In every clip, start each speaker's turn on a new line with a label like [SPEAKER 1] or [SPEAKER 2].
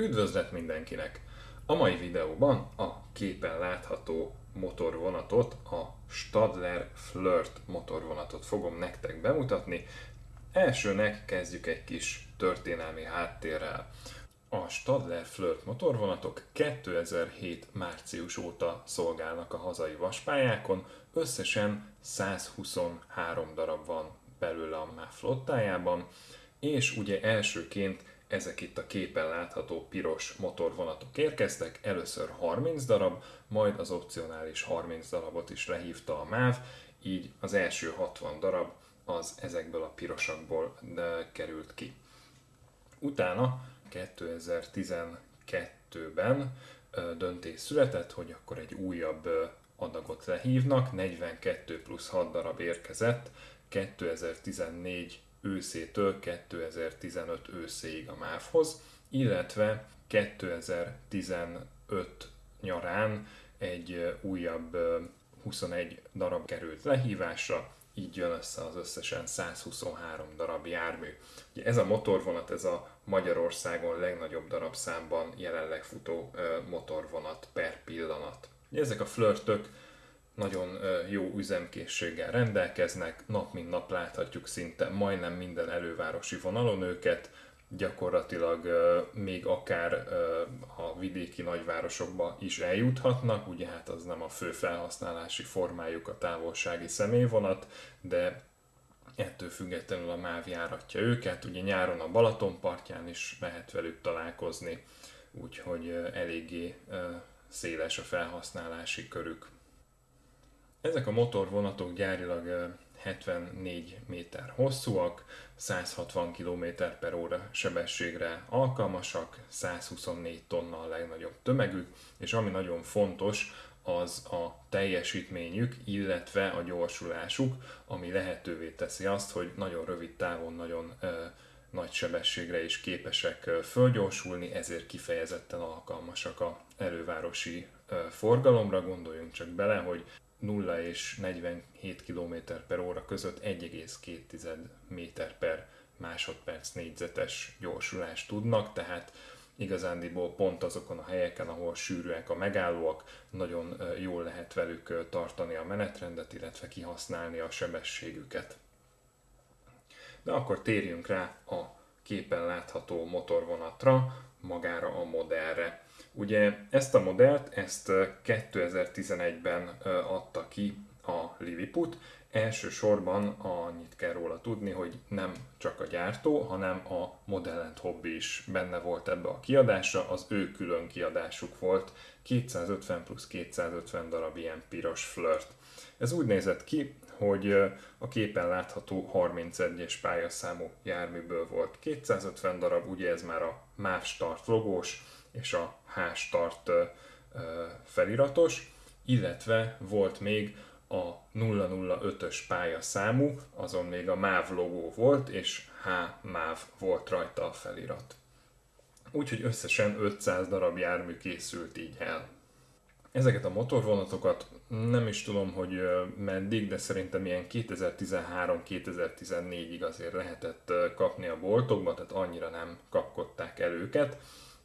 [SPEAKER 1] Üdvözlet mindenkinek! A mai videóban a képen látható motorvonatot, a Stadler Flirt motorvonatot fogom nektek bemutatni. Elsőnek kezdjük egy kis történelmi háttérrel. A Stadler Flirt motorvonatok 2007 március óta szolgálnak a hazai vaspályákon, összesen 123 darab van belőle a MÁV flottájában, és ugye elsőként ezek itt a képen látható piros motorvonatok érkeztek, először 30 darab, majd az opcionális 30 darabot is lehívta a MÁV, így az első 60 darab az ezekből a pirosakból került ki. Utána 2012-ben döntés született, hogy akkor egy újabb adagot lehívnak, 42 plusz 6 darab érkezett, 2014 őszétől 2015 őszéig a MÁV-hoz, illetve 2015 nyarán egy újabb 21 darab került lehívásra, így jön össze az összesen 123 darab jármű. Ugye ez a motorvonat, ez a Magyarországon legnagyobb darabszámban jelenleg futó motorvonat per pillanat. Ugye ezek a flörtök nagyon jó üzemkészséggel rendelkeznek, nap mint nap láthatjuk szinte majdnem minden elővárosi vonalon őket, gyakorlatilag még akár a vidéki nagyvárosokba is eljuthatnak, ugye hát az nem a fő felhasználási formájuk a távolsági személyvonat, de ettől függetlenül a MÁV járatja őket, ugye nyáron a Balaton partján is lehet velük találkozni, úgyhogy eléggé széles a felhasználási körük. Ezek a motorvonatok gyárilag 74 méter hosszúak, 160 km per óra sebességre alkalmasak, 124 tonna a legnagyobb tömegük, és ami nagyon fontos, az a teljesítményük, illetve a gyorsulásuk, ami lehetővé teszi azt, hogy nagyon rövid távon nagyon ö, nagy sebességre is képesek fölgyorsulni, ezért kifejezetten alkalmasak a elővárosi forgalomra. Gondoljunk csak bele, hogy 0 és 47 km per óra között 1,2 méter per másodperc négyzetes gyorsulást tudnak, tehát igazándiból pont azokon a helyeken, ahol sűrűek a megállóak, nagyon jól lehet velük tartani a menetrendet, illetve kihasználni a sebességüket. De akkor térjünk rá a képen látható motorvonatra, magára a modellre. Ugye ezt a modellt, ezt 2011-ben adta ki a Lilliput, elsősorban annyit kell róla tudni, hogy nem csak a gyártó, hanem a Model Hobby is benne volt ebbe a kiadásra, az ő külön kiadásuk volt, 250 plusz 250 darab ilyen piros flirt. Ez úgy nézett ki, hogy a képen látható 31-es pályaszámú járműből volt 250 darab, ugye ez már a MÁV Start logós, és a H-start feliratos, illetve volt még a 005-ös pályaszámú, azon még a MÁV logó volt, és H MÁV volt rajta a felirat. Úgyhogy összesen 500 darab jármű készült így el. Ezeket a motorvonatokat nem is tudom, hogy meddig, de szerintem ilyen 2013-2014-ig azért lehetett kapni a boltokba, tehát annyira nem kapkodták el őket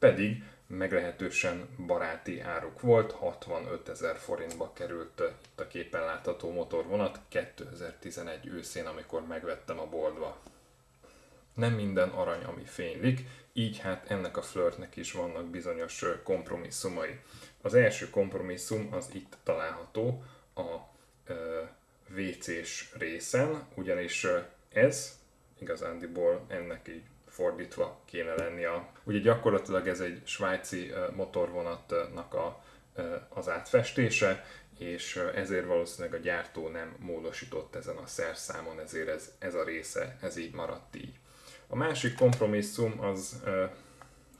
[SPEAKER 1] pedig meglehetősen baráti áruk volt, 65 ezer forintba került itt a képen látható motorvonat 2011 őszén, amikor megvettem a boltba. Nem minden arany, ami fénylik, így hát ennek a flirtnek is vannak bizonyos kompromisszumai. Az első kompromisszum az itt található a WC-s részen, ugyanis ez igazándiból ennek így fordítva kéne lennie. Ugye gyakorlatilag ez egy svájci motorvonatnak a, az átfestése, és ezért valószínűleg a gyártó nem módosított ezen a szerszámon, ezért ez, ez a része, ez így maradt így. A másik kompromisszum az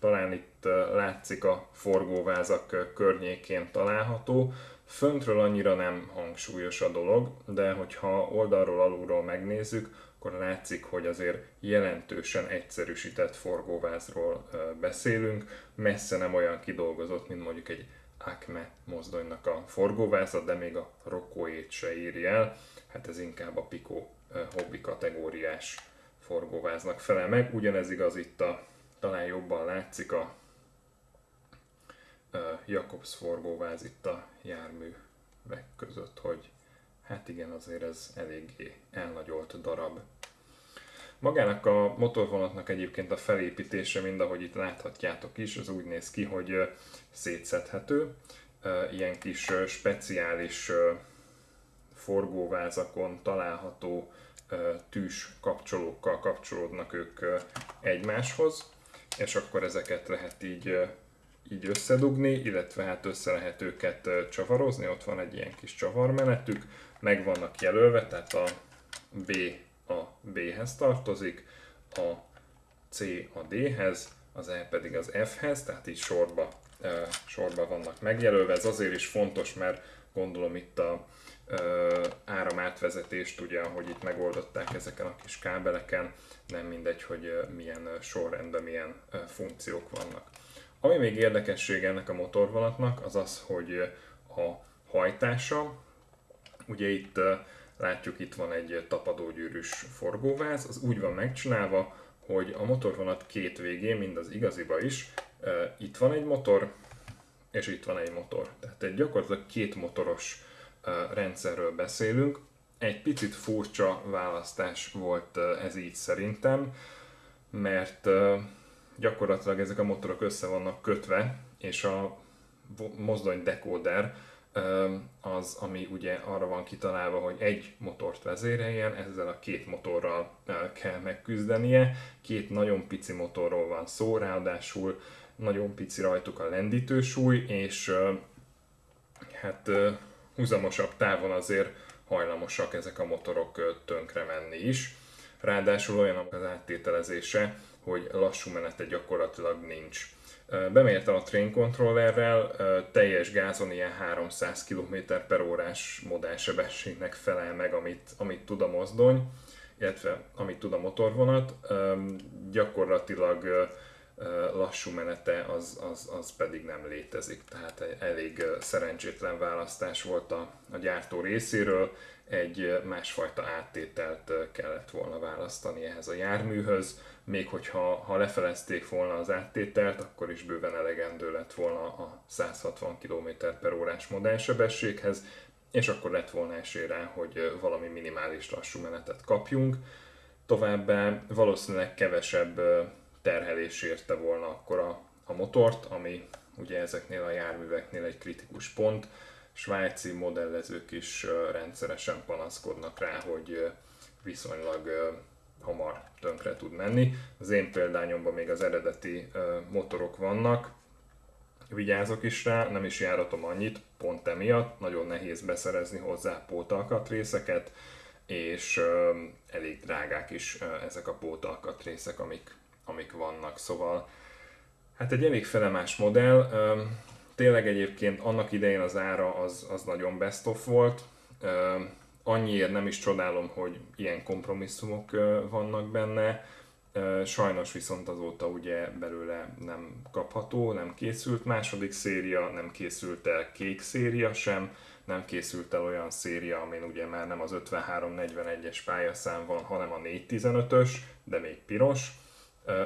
[SPEAKER 1] talán itt látszik a forgóvázak környékén található. Föntről annyira nem hangsúlyos a dolog, de hogyha oldalról alulról megnézzük, akkor látszik, hogy azért jelentősen egyszerűsített forgóvázról beszélünk, messze nem olyan kidolgozott, mint mondjuk egy Acme mozdonynak a forgóváza, de még a Rokóét se éri el, hát ez inkább a Pico hobbi kategóriás forgóváznak felel meg. Ugyanez igaz itt a, talán jobban látszik a Jakobs forgóváz itt a járművek között, hogy hát igen, azért ez eléggé elnagyolt darab. Magának a motorvonatnak egyébként a felépítése, mind ahogy itt láthatjátok is, az úgy néz ki, hogy szétszedhető. Ilyen kis speciális forgóvázakon található tűs kapcsolókkal kapcsolódnak ők egymáshoz, és akkor ezeket lehet így, így összedugni, illetve hát össze lehet őket csavarozni, ott van egy ilyen kis csavarmenetük, meg vannak jelölve, tehát a B a B-hez tartozik, a C a D-hez, az E pedig az F-hez, tehát így sorba, sorba vannak megjelölve. Ez azért is fontos, mert gondolom itt a áramátvezetést, ugye, ahogy itt megoldották ezeken a kis kábeleken, nem mindegy, hogy milyen sorrendben milyen funkciók vannak. Ami még érdekesség ennek a motorvonatnak, az az, hogy a hajtása, ugye itt látjuk, itt van egy tapadógyűrűs forgóváz, az úgy van megcsinálva, hogy a motorvonat két végén, mind az igaziba is, itt van egy motor, és itt van egy motor. Tehát egy gyakorlatilag két motoros rendszerről beszélünk. Egy picit furcsa választás volt ez így szerintem, mert gyakorlatilag ezek a motorok össze vannak kötve, és a mozdony decoder az, ami ugye arra van kitalálva, hogy egy motort vezéreljen, ezzel a két motorral kell megküzdenie. Két nagyon pici motorról van szó, ráadásul nagyon pici rajtuk a lendítősúly, és hát húzamosabb távon azért hajlamosak ezek a motorok tönkre menni is. Ráadásul olyan az áttételezése, hogy lassú menete gyakorlatilag nincs. Bemértem a train controllerrel, teljes gázon ilyen 300 km per órás modellsebességnek felel meg, amit, amit tud a mozdony, illetve amit tud a motorvonat. Gyakorlatilag lassú menete az, az, az pedig nem létezik, tehát elég szerencsétlen választás volt a, a gyártó részéről, egy másfajta áttételt kellett volna választani ehhez a járműhöz, még hogyha ha lefelezték volna az áttételt, akkor is bőven elegendő lett volna a 160 km per órás modellsebességhez, és akkor lett volna esély rá, hogy valami minimális lassú menetet kapjunk. Továbbá valószínűleg kevesebb terhelés érte volna akkor a, a motort, ami ugye ezeknél a járműveknél egy kritikus pont. Svájci modellezők is rendszeresen panaszkodnak rá, hogy viszonylag hamar tönkre tud menni. Az én példányomban még az eredeti motorok vannak, vigyázok is rá, nem is járatom annyit, pont emiatt, nagyon nehéz beszerezni hozzá pótalkatrészeket, és elég drágák is ezek a pótalkatrészek, amik amik vannak, szóval hát egy elég felemás modell, tényleg egyébként annak idején az ára az, az nagyon best of volt, annyiért nem is csodálom, hogy ilyen kompromisszumok vannak benne, sajnos viszont azóta ugye belőle nem kapható, nem készült második széria, nem készült el kék széria sem, nem készült el olyan széria, amin ugye már nem az 5341-es pályaszám van, hanem a 415-ös, de még piros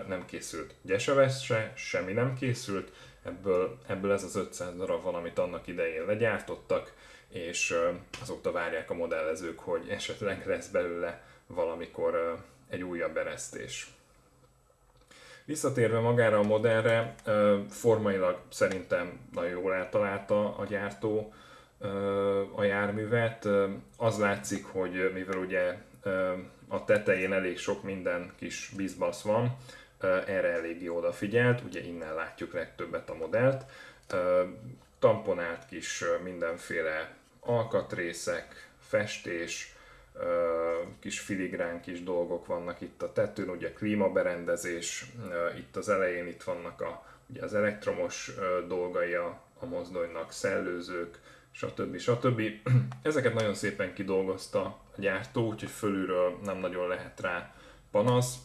[SPEAKER 1] nem készült gyeseves se, semmi nem készült, ebből, ebből ez az 500 darab van, amit annak idején legyártottak, és azóta várják a modellezők, hogy esetleg lesz belőle valamikor egy újabb eresztés. Visszatérve magára a modellre, formailag szerintem nagyon jól eltalálta a gyártó a járművet. Az látszik, hogy mivel ugye a tetején elég sok minden kis bizbasz van, erre eléggé odafigyelt, ugye innen látjuk legtöbbet a modellt. Tamponált kis mindenféle alkatrészek, festés, kis filigrán kis dolgok vannak itt a tetőn, ugye klímaberendezés, itt az elején itt vannak a, ugye az elektromos dolgai a, a mozdonynak, szellőzők, stb. stb. Ezeket nagyon szépen kidolgozta a gyártó, úgyhogy fölülről nem nagyon lehet rá panasz.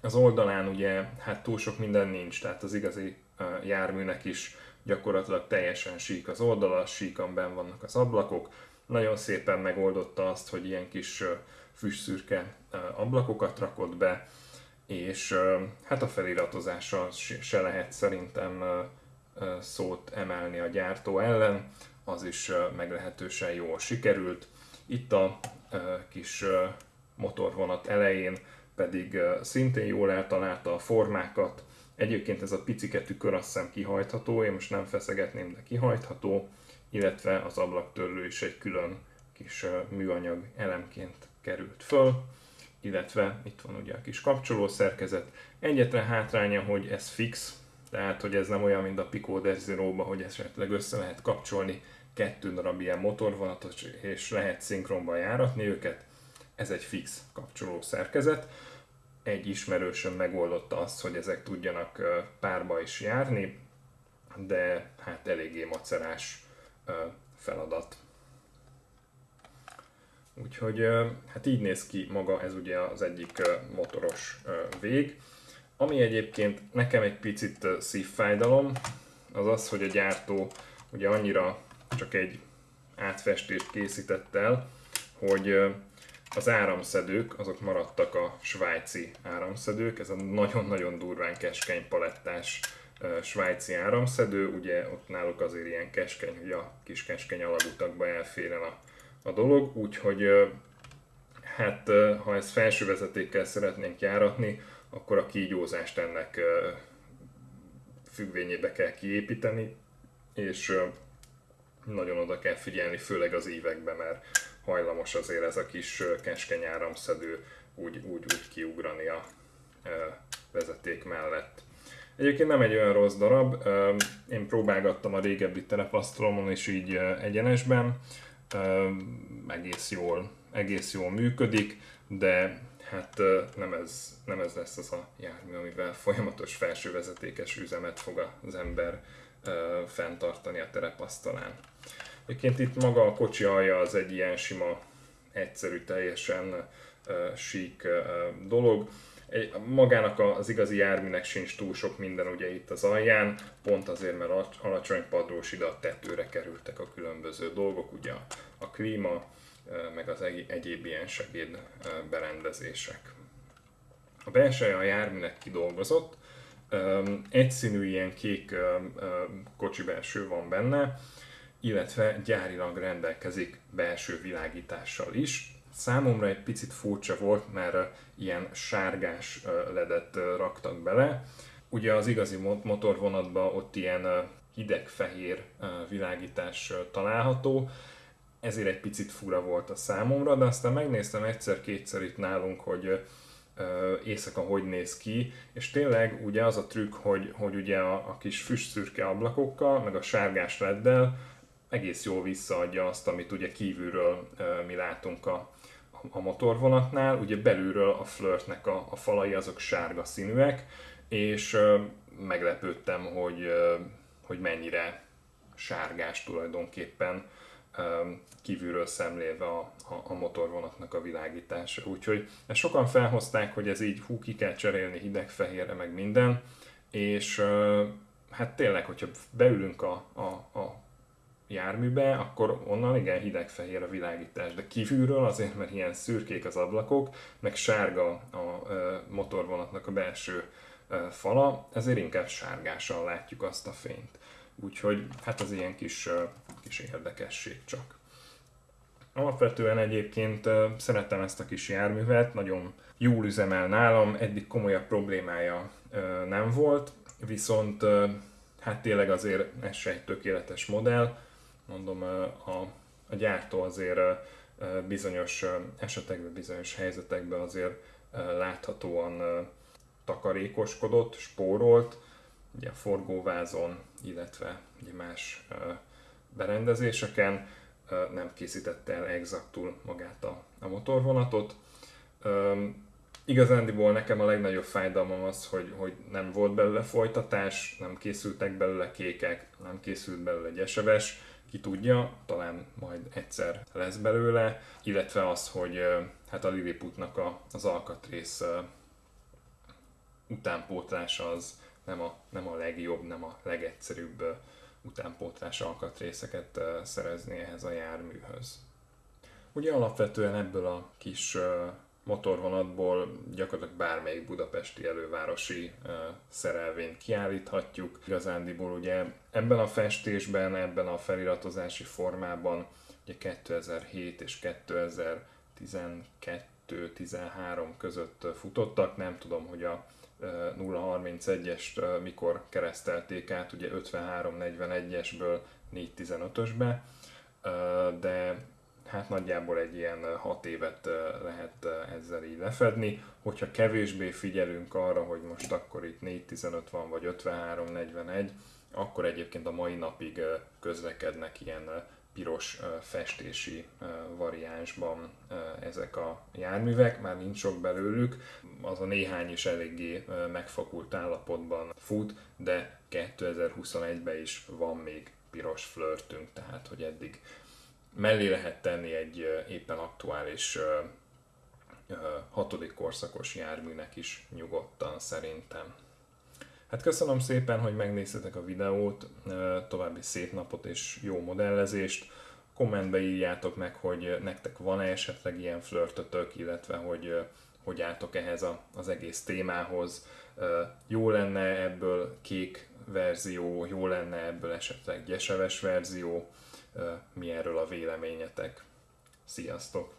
[SPEAKER 1] Az oldalán ugye hát túl sok minden nincs, tehát az igazi járműnek is gyakorlatilag teljesen sík az oldala, síkan ben vannak az ablakok. Nagyon szépen megoldotta azt, hogy ilyen kis füstszürke ablakokat rakott be, és hát a feliratozása se lehet szerintem szót emelni a gyártó ellen, az is meglehetősen jól sikerült. Itt a kis motorvonat elején pedig szintén jól eltalálta a formákat. Egyébként ez a picike tükör azt hiszem kihajtható, én most nem feszegetném, de kihajtható, illetve az ablaktörlő is egy külön kis műanyag elemként került föl, illetve itt van ugye a kis kapcsoló szerkezet. Egyetlen hátránya, hogy ez fix, tehát hogy ez nem olyan, mint a Pico zero hogy esetleg össze lehet kapcsolni kettő darab ilyen motorvonatot, és lehet szinkronban járatni őket. Ez egy fix kapcsoló szerkezet. Egy ismerősöm megoldotta azt, hogy ezek tudjanak párba is járni, de hát eléggé macerás feladat. Úgyhogy hát így néz ki maga ez ugye az egyik motoros vég. Ami egyébként nekem egy picit szívfájdalom, az az, hogy a gyártó ugye annyira csak egy átfestést készített el, hogy az áramszedők, azok maradtak a svájci áramszedők, ez a nagyon-nagyon durván keskeny palettás svájci áramszedő, ugye ott náluk azért ilyen keskeny, hogy a kis keskeny alagutakba elféren a, a dolog, úgyhogy hát ha ezt felső vezetékkel szeretnénk járatni, akkor a kígyózást ennek függvényébe kell kiépíteni, és nagyon oda kell figyelni, főleg az években, mert hajlamos azért ez a kis keskeny áramszedő úgy, úgy, úgy kiugrani a vezeték mellett. Egyébként nem egy olyan rossz darab, én próbálgattam a régebbi terepasztalomon és így egyenesben, egész jól, egész jól működik, de hát nem ez, nem ez lesz az a jármű, amivel folyamatos felsővezetékes üzemet fog az ember fenntartani a terepasztalán. Egyébként itt maga a kocsi alja az egy ilyen sima, egyszerű, teljesen sík dolog. Magának az igazi járműnek sincs túl sok minden ugye itt az alján, pont azért, mert alacsony padlós ide a tetőre kerültek a különböző dolgok, ugye a klíma, meg az egyéb ilyen segéd berendezések. A belseje a járműnek kidolgozott, egyszínű ilyen kék kocsi belső van benne, illetve gyárilag rendelkezik belső világítással is. Számomra egy picit furcsa volt, mert ilyen sárgás ledet raktak bele. Ugye az igazi motorvonatban ott ilyen hideg-fehér világítás található, ezért egy picit fura volt a számomra, de aztán megnéztem egyszer-kétszer itt nálunk, hogy éjszaka hogy néz ki, és tényleg ugye az a trükk, hogy, hogy ugye a, a kis füstszürke ablakokkal, meg a sárgás leddel egész jól visszaadja azt, amit ugye kívülről mi látunk a, a motorvonatnál, ugye belülről a flirtnek a, a falai azok sárga színűek, és meglepődtem, hogy, hogy mennyire sárgás tulajdonképpen kívülről szemlélve a, a, a motorvonatnak a világítása. Úgyhogy ezt sokan felhozták, hogy ez így hú, ki kell cserélni hideg-fehérre, meg minden, és hát tényleg, hogyha beülünk a, a, a járműbe, akkor onnan igen hideg-fehér a világítás, de kívülről azért, mert ilyen szürkék az ablakok, meg sárga a motorvonatnak a belső fala, ezért inkább sárgással látjuk azt a fényt. Úgyhogy hát az ilyen kis, kis érdekesség csak. Alapvetően egyébként szeretem ezt a kis járművet, nagyon jól üzemel nálam, eddig komolyabb problémája nem volt, viszont hát tényleg azért ez se egy tökéletes modell. Mondom, a, a gyártó azért bizonyos esetekben, bizonyos helyzetekben azért láthatóan takarékoskodott, spórolt, ugye a forgóvázon, illetve ugye más berendezéseken nem készítette el exaktul magát a, a motorvonatot. Um, igazándiból nekem a legnagyobb fájdalmam az, hogy, hogy nem volt belőle folytatás, nem készültek belőle kékek, nem készült belőle egy eseves, ki tudja, talán majd egyszer lesz belőle, illetve az, hogy hát a Lilliputnak a, az alkatrész utánpótlása az nem a, nem a legjobb, nem a legegyszerűbb utánpótlás alkatrészeket szerezni ehhez a járműhöz. Ugye alapvetően ebből a kis motorvonatból gyakorlatilag bármelyik budapesti elővárosi szerelvényt kiállíthatjuk. Igazándiból ugye ebben a festésben, ebben a feliratozási formában ugye 2007 és 2012-13 között futottak, nem tudom, hogy a 031-est mikor keresztelték át, ugye 53-41-esből 415-ösbe, de hát nagyjából egy ilyen 6 évet lehet ezzel így lefedni. Hogyha kevésbé figyelünk arra, hogy most akkor itt 415 van, vagy 53-41, akkor egyébként a mai napig közlekednek ilyen piros festési variánsban ezek a járművek, már nincs sok belőlük, az a néhány is eléggé megfakult állapotban fut, de 2021-ben is van még piros flörtünk, tehát hogy eddig mellé lehet tenni egy éppen aktuális hatodik korszakos járműnek is nyugodtan szerintem. Hát köszönöm szépen, hogy megnéztetek a videót, további szép napot és jó modellezést. Kommentbe írjátok meg, hogy nektek van-e esetleg ilyen flörtötök, illetve hogy hogy álltok ehhez a, az egész témához. Jó lenne ebből kék verzió, jó lenne ebből esetleg gyeseves verzió, mi erről a véleményetek. Sziasztok!